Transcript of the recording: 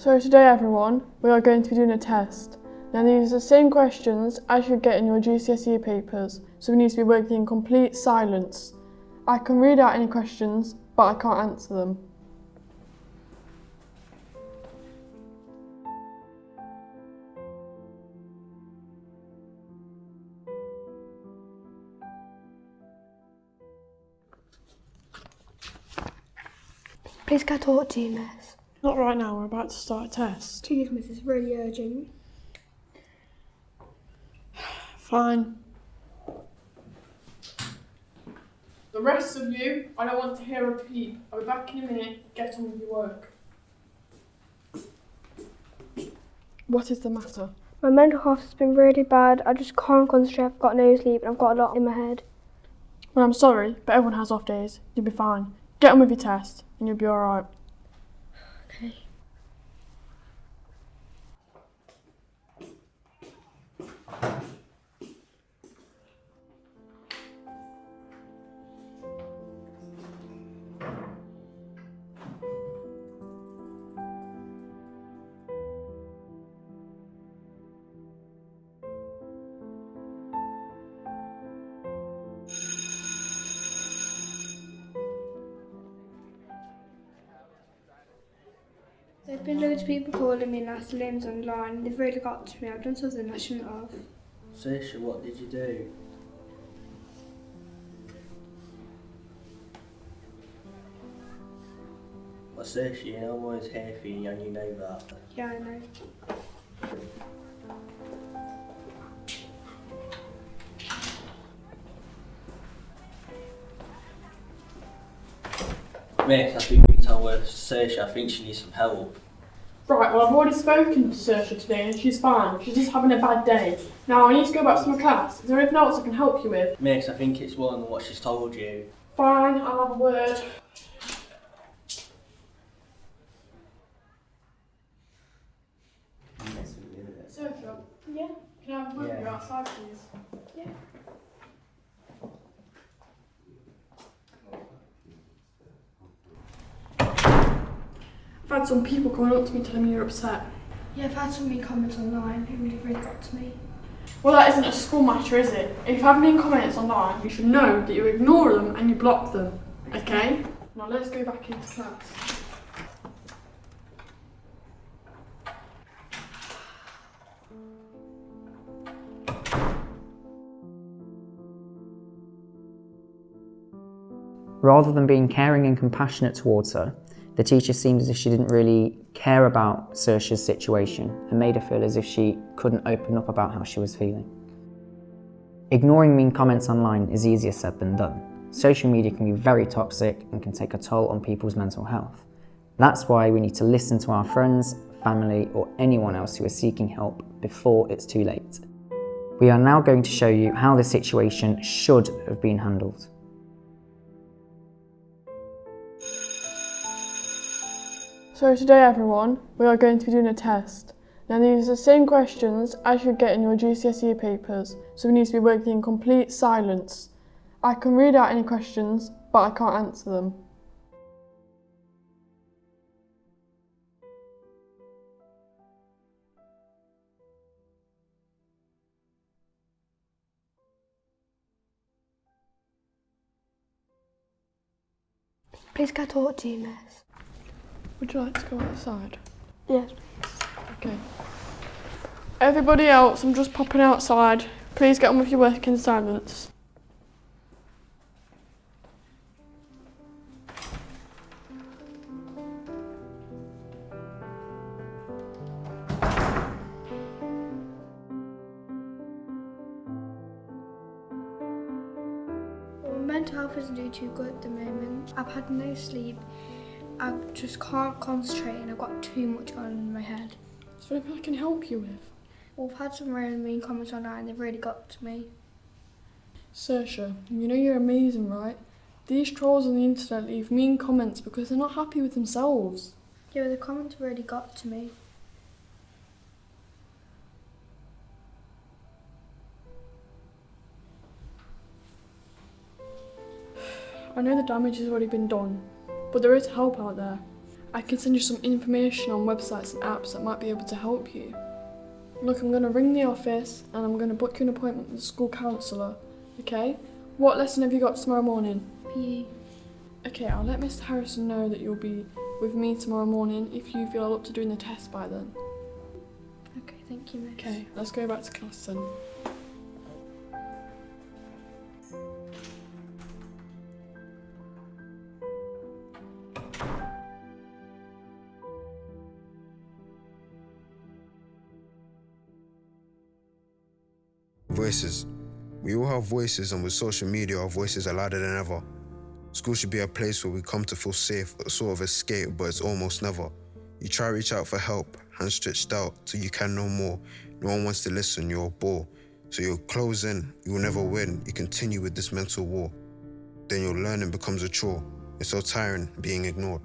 So today everyone, we are going to be doing a test. Now these are the same questions as you get in your GCSE papers, so we need to be working in complete silence. I can read out any questions, but I can't answer them. Please can I talk to you, miss? Not right now, we're about to start a test. Please, miss, it's really urgent. Fine. The rest of you, I don't want to hear a peep. I'll be back in a minute. Get on with your work. What is the matter? My mental health has been really bad. I just can't concentrate. I've got no sleep and I've got a lot in my head. Well, I'm sorry, but everyone has off days. You'll be fine. Get on with your test, and you'll be alright. Okay. Been loads of people calling me nasty names online. They've really got to me. I've done something I shouldn't have. Saoirse, what did you do? Well, know I'm always here for you and you know that. Yeah, I know. Miss, I think we can tell where Saoirse, I think she needs some help. Right, well, I've already spoken to Saoirse today, and she's fine. She's just having a bad day. Now, I need to go back to my class. Is there anything else I can help you with? Miss, I think it's one than what she's told you. Fine, I'll have a word. Saoirse, Yeah. can I have a word you Yeah. outside, please? Yeah. I've had some people coming up to me telling me you're upset. Yeah, I've had so many comments online. It really, really got to me. Well, that isn't a school matter, is it? If you have any comments online, you should know that you ignore them and you block them. Okay? Now let's go back into class. Rather than being caring and compassionate towards her, the teacher seemed as if she didn't really care about Saoirse's situation and made her feel as if she couldn't open up about how she was feeling. Ignoring mean comments online is easier said than done. Social media can be very toxic and can take a toll on people's mental health. That's why we need to listen to our friends, family, or anyone else who is seeking help before it's too late. We are now going to show you how the situation should have been handled. So today everyone, we are going to be doing a test. Now these are the same questions as you get in your GCSE papers, so we need to be working in complete silence. I can read out any questions, but I can't answer them. Please I talk to you, miss? Would you like to go outside? Yes. Okay. Everybody else, I'm just popping outside. Please get on with your work in silence. My mental health isn't doing too good at the moment. I've had no sleep. I just can't concentrate and I've got too much on in my head. Is there anything I can help you with? Well, I've had some really mean comments online. And they've really got to me. Saoirse, you know you're amazing, right? These trolls on the internet leave mean comments because they're not happy with themselves. Yeah, the comments have really got to me. I know the damage has already been done, but there is help out there. I can send you some information on websites and apps that might be able to help you. Look, I'm going to ring the office and I'm going to book you an appointment with the school counsellor, okay? What lesson have you got tomorrow morning? PE. Okay, I'll let Mr. Harrison know that you'll be with me tomorrow morning if you feel up to doing the test by then. Okay, thank you, miss. Okay, let's go back to class then. Voices. We all have voices, and with social media, our voices are louder than ever. School should be a place where we come to feel safe, a sort of escape, but it's almost never. You try to reach out for help, hands stretched out till you can no more. No one wants to listen, you're a bore. So you'll close in, you will never win. You continue with this mental war. Then your learning becomes a chore. It's so tiring being ignored.